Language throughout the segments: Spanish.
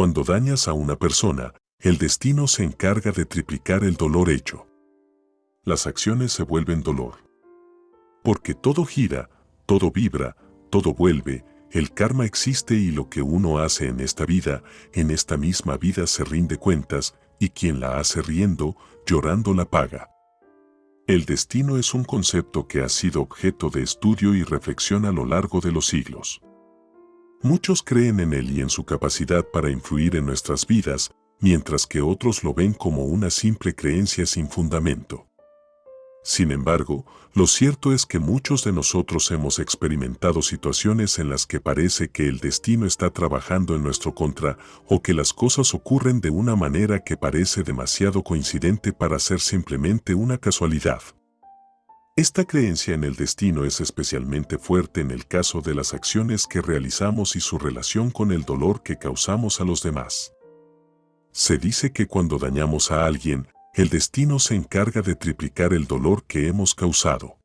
Cuando dañas a una persona, el destino se encarga de triplicar el dolor hecho. Las acciones se vuelven dolor. Porque todo gira, todo vibra, todo vuelve, el karma existe y lo que uno hace en esta vida, en esta misma vida se rinde cuentas, y quien la hace riendo, llorando la paga. El destino es un concepto que ha sido objeto de estudio y reflexión a lo largo de los siglos. Muchos creen en él y en su capacidad para influir en nuestras vidas, mientras que otros lo ven como una simple creencia sin fundamento. Sin embargo, lo cierto es que muchos de nosotros hemos experimentado situaciones en las que parece que el destino está trabajando en nuestro contra o que las cosas ocurren de una manera que parece demasiado coincidente para ser simplemente una casualidad. Esta creencia en el destino es especialmente fuerte en el caso de las acciones que realizamos y su relación con el dolor que causamos a los demás. Se dice que cuando dañamos a alguien, el destino se encarga de triplicar el dolor que hemos causado.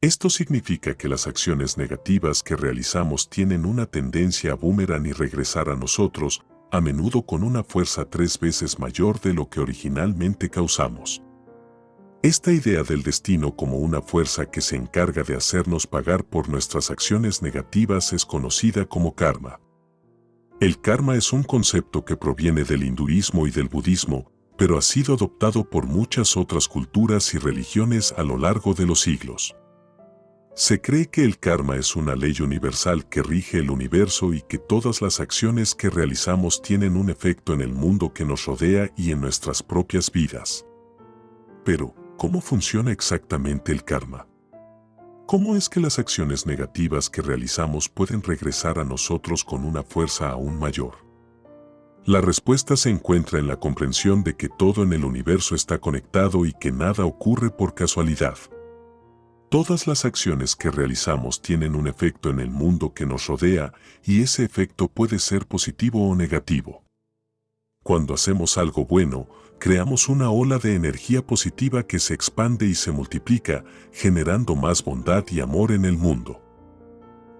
Esto significa que las acciones negativas que realizamos tienen una tendencia a boomerang y regresar a nosotros, a menudo con una fuerza tres veces mayor de lo que originalmente causamos. Esta idea del destino como una fuerza que se encarga de hacernos pagar por nuestras acciones negativas es conocida como karma. El karma es un concepto que proviene del hinduismo y del budismo, pero ha sido adoptado por muchas otras culturas y religiones a lo largo de los siglos. Se cree que el karma es una ley universal que rige el universo y que todas las acciones que realizamos tienen un efecto en el mundo que nos rodea y en nuestras propias vidas. Pero, ¿cómo funciona exactamente el karma? ¿Cómo es que las acciones negativas que realizamos pueden regresar a nosotros con una fuerza aún mayor? La respuesta se encuentra en la comprensión de que todo en el universo está conectado y que nada ocurre por casualidad. Todas las acciones que realizamos tienen un efecto en el mundo que nos rodea y ese efecto puede ser positivo o negativo. Cuando hacemos algo bueno, creamos una ola de energía positiva que se expande y se multiplica, generando más bondad y amor en el mundo.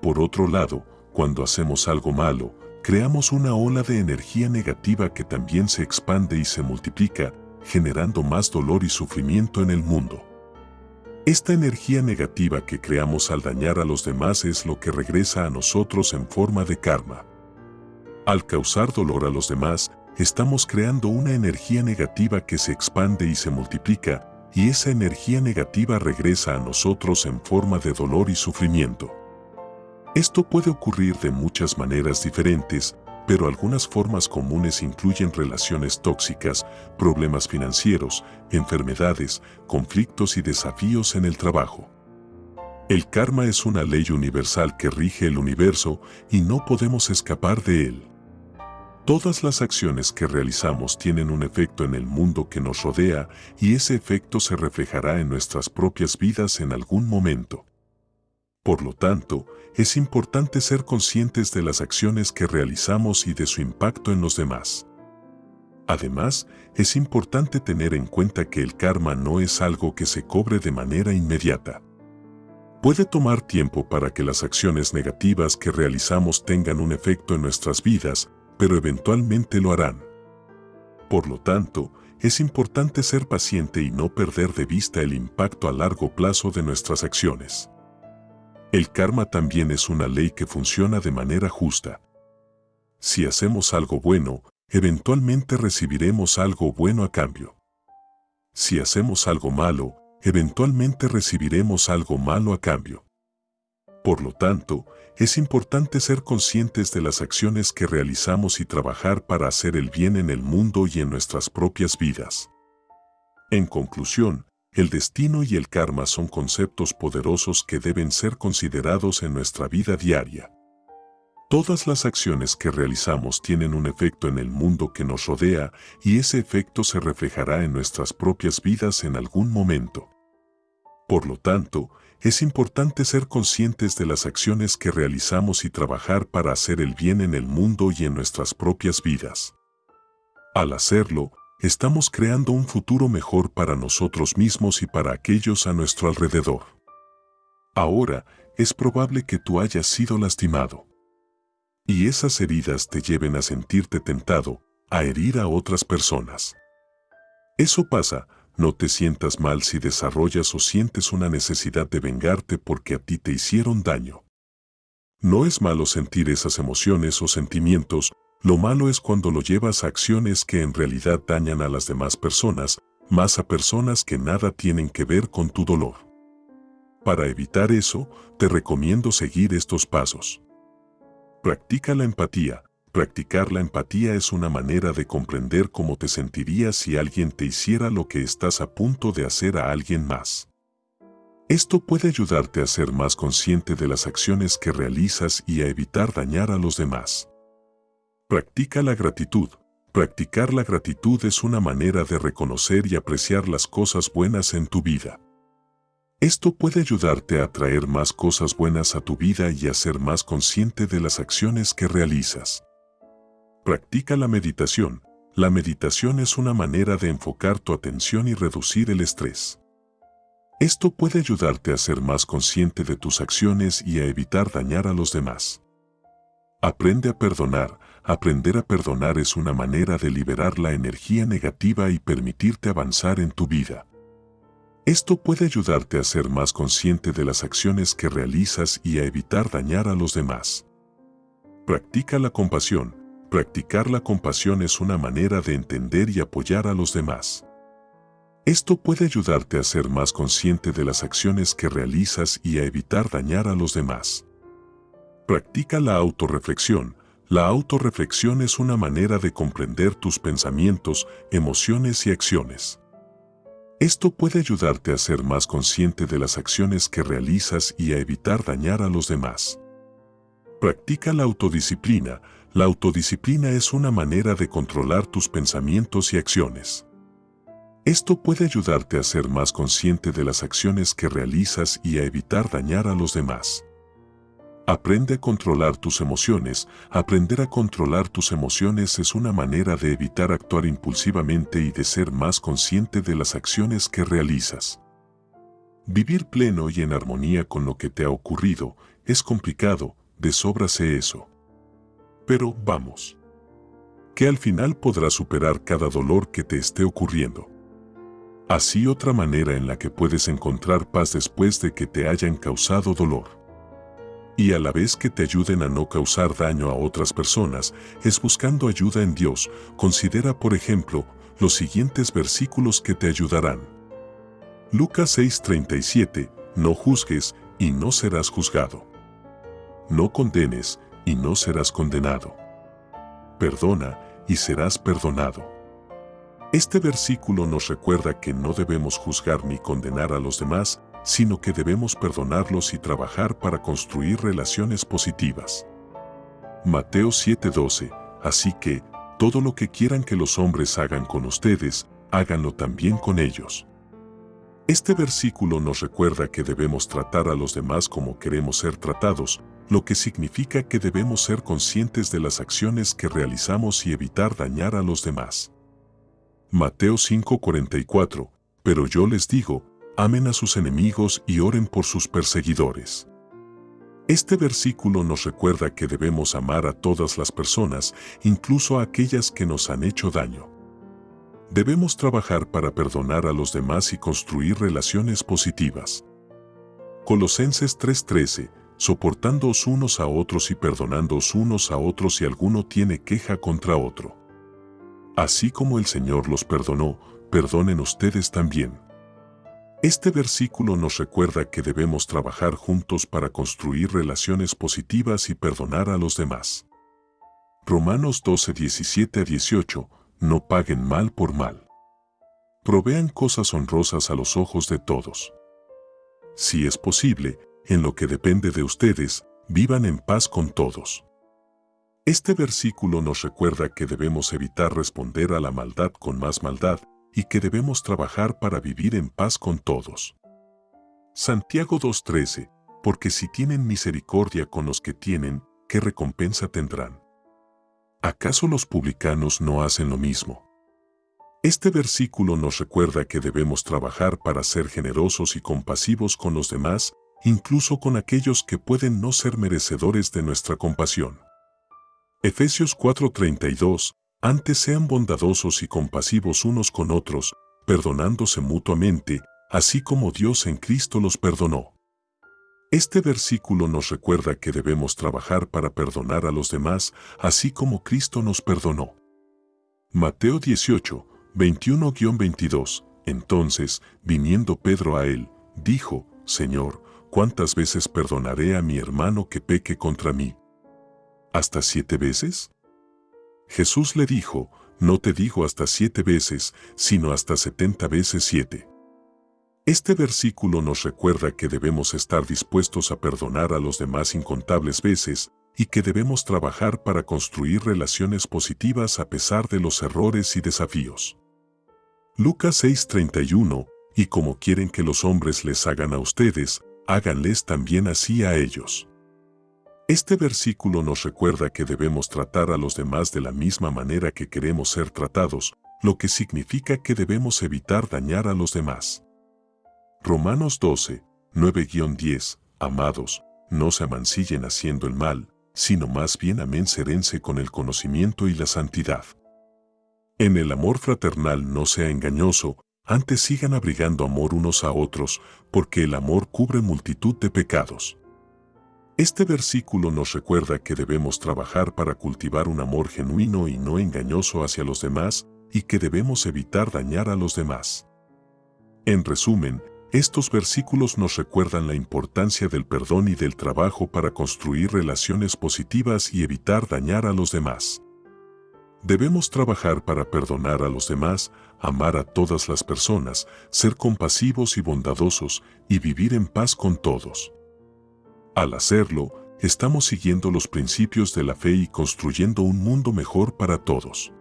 Por otro lado, cuando hacemos algo malo, creamos una ola de energía negativa que también se expande y se multiplica, generando más dolor y sufrimiento en el mundo. Esta energía negativa que creamos al dañar a los demás es lo que regresa a nosotros en forma de karma. Al causar dolor a los demás, estamos creando una energía negativa que se expande y se multiplica, y esa energía negativa regresa a nosotros en forma de dolor y sufrimiento. Esto puede ocurrir de muchas maneras diferentes, pero algunas formas comunes incluyen relaciones tóxicas, problemas financieros, enfermedades, conflictos y desafíos en el trabajo. El karma es una ley universal que rige el universo y no podemos escapar de él. Todas las acciones que realizamos tienen un efecto en el mundo que nos rodea y ese efecto se reflejará en nuestras propias vidas en algún momento. Por lo tanto, es importante ser conscientes de las acciones que realizamos y de su impacto en los demás. Además, es importante tener en cuenta que el karma no es algo que se cobre de manera inmediata. Puede tomar tiempo para que las acciones negativas que realizamos tengan un efecto en nuestras vidas, pero eventualmente lo harán. Por lo tanto, es importante ser paciente y no perder de vista el impacto a largo plazo de nuestras acciones. El karma también es una ley que funciona de manera justa. Si hacemos algo bueno, eventualmente recibiremos algo bueno a cambio. Si hacemos algo malo, eventualmente recibiremos algo malo a cambio. Por lo tanto, es importante ser conscientes de las acciones que realizamos y trabajar para hacer el bien en el mundo y en nuestras propias vidas. En conclusión, el destino y el karma son conceptos poderosos que deben ser considerados en nuestra vida diaria. Todas las acciones que realizamos tienen un efecto en el mundo que nos rodea y ese efecto se reflejará en nuestras propias vidas en algún momento. Por lo tanto, es importante ser conscientes de las acciones que realizamos y trabajar para hacer el bien en el mundo y en nuestras propias vidas. Al hacerlo, estamos creando un futuro mejor para nosotros mismos y para aquellos a nuestro alrededor. Ahora, es probable que tú hayas sido lastimado. y esas heridas te lleven a sentirte tentado a herir a otras personas. Eso pasa, no te sientas mal si desarrollas o sientes una necesidad de vengarte porque a ti te hicieron daño. No es malo sentir esas emociones o sentimientos, lo malo es cuando lo llevas a acciones que en realidad dañan a las demás personas, más a personas que nada tienen que ver con tu dolor. Para evitar eso, te recomiendo seguir estos pasos. Practica la empatía. Practicar la empatía es una manera de comprender cómo te sentirías si alguien te hiciera lo que estás a punto de hacer a alguien más. Esto puede ayudarte a ser más consciente de las acciones que realizas y a evitar dañar a los demás. Practica la gratitud. Practicar la gratitud es una manera de reconocer y apreciar las cosas buenas en tu vida. Esto puede ayudarte a atraer más cosas buenas a tu vida y a ser más consciente de las acciones que realizas. Practica la meditación. La meditación es una manera de enfocar tu atención y reducir el estrés. Esto puede ayudarte a ser más consciente de tus acciones y a evitar dañar a los demás. Aprende a perdonar. Aprender a perdonar es una manera de liberar la energía negativa y permitirte avanzar en tu vida. Esto puede ayudarte a ser más consciente de las acciones que realizas y a evitar dañar a los demás. Practica la compasión. Practicar la compasión es una manera de entender y apoyar a los demás. Esto puede ayudarte a ser más consciente de las acciones que realizas y a evitar dañar a los demás. Practica la autorreflexión. La autorreflexión es una manera de comprender tus pensamientos, emociones y acciones. Esto puede ayudarte a ser más consciente de las acciones que realizas y a evitar dañar a los demás. Practica la autodisciplina. La autodisciplina es una manera de controlar tus pensamientos y acciones. Esto puede ayudarte a ser más consciente de las acciones que realizas y a evitar dañar a los demás. Aprende a controlar tus emociones. Aprender a controlar tus emociones es una manera de evitar actuar impulsivamente y de ser más consciente de las acciones que realizas. Vivir pleno y en armonía con lo que te ha ocurrido es complicado, de sobra eso. Pero vamos. Que al final podrás superar cada dolor que te esté ocurriendo. Así otra manera en la que puedes encontrar paz después de que te hayan causado dolor. Y a la vez que te ayuden a no causar daño a otras personas, es buscando ayuda en Dios. Considera, por ejemplo, los siguientes versículos que te ayudarán. Lucas 6:37, no juzgues y no serás juzgado. No condenes y no serás condenado. Perdona y serás perdonado. Este versículo nos recuerda que no debemos juzgar ni condenar a los demás, sino que debemos perdonarlos y trabajar para construir relaciones positivas. Mateo 7:12, así que, todo lo que quieran que los hombres hagan con ustedes, háganlo también con ellos. Este versículo nos recuerda que debemos tratar a los demás como queremos ser tratados, lo que significa que debemos ser conscientes de las acciones que realizamos y evitar dañar a los demás. Mateo 5:44, pero yo les digo, amen a sus enemigos y oren por sus perseguidores. Este versículo nos recuerda que debemos amar a todas las personas, incluso a aquellas que nos han hecho daño. Debemos trabajar para perdonar a los demás y construir relaciones positivas. Colosenses 3:13, soportándoos unos a otros y perdonándoos unos a otros si alguno tiene queja contra otro. Así como el Señor los perdonó, perdonen ustedes también. Este versículo nos recuerda que debemos trabajar juntos para construir relaciones positivas y perdonar a los demás. Romanos 12, 17 a 18, no paguen mal por mal. Provean cosas honrosas a los ojos de todos. Si es posible, en lo que depende de ustedes, vivan en paz con todos. Este versículo nos recuerda que debemos evitar responder a la maldad con más maldad y que debemos trabajar para vivir en paz con todos. Santiago 2.13, porque si tienen misericordia con los que tienen, ¿qué recompensa tendrán? ¿Acaso los publicanos no hacen lo mismo? Este versículo nos recuerda que debemos trabajar para ser generosos y compasivos con los demás, incluso con aquellos que pueden no ser merecedores de nuestra compasión. Efesios 4:32, antes sean bondadosos y compasivos unos con otros, perdonándose mutuamente, así como Dios en Cristo los perdonó. Este versículo nos recuerda que debemos trabajar para perdonar a los demás, así como Cristo nos perdonó. Mateo 18, 21-22 Entonces, viniendo Pedro a él, dijo, Señor, ¿cuántas veces perdonaré a mi hermano que peque contra mí? ¿Hasta siete veces? Jesús le dijo, no te digo hasta siete veces, sino hasta setenta veces siete. Este versículo nos recuerda que debemos estar dispuestos a perdonar a los demás incontables veces y que debemos trabajar para construir relaciones positivas a pesar de los errores y desafíos. Lucas 6:31 Y como quieren que los hombres les hagan a ustedes, háganles también así a ellos. Este versículo nos recuerda que debemos tratar a los demás de la misma manera que queremos ser tratados, lo que significa que debemos evitar dañar a los demás. Romanos 12, 9-10 Amados, no se amancillen haciendo el mal, sino más bien amenserense con el conocimiento y la santidad. En el amor fraternal no sea engañoso, antes sigan abrigando amor unos a otros, porque el amor cubre multitud de pecados. Este versículo nos recuerda que debemos trabajar para cultivar un amor genuino y no engañoso hacia los demás y que debemos evitar dañar a los demás. En resumen, estos versículos nos recuerdan la importancia del perdón y del trabajo para construir relaciones positivas y evitar dañar a los demás. Debemos trabajar para perdonar a los demás, amar a todas las personas, ser compasivos y bondadosos y vivir en paz con todos. Al hacerlo, estamos siguiendo los principios de la fe y construyendo un mundo mejor para todos.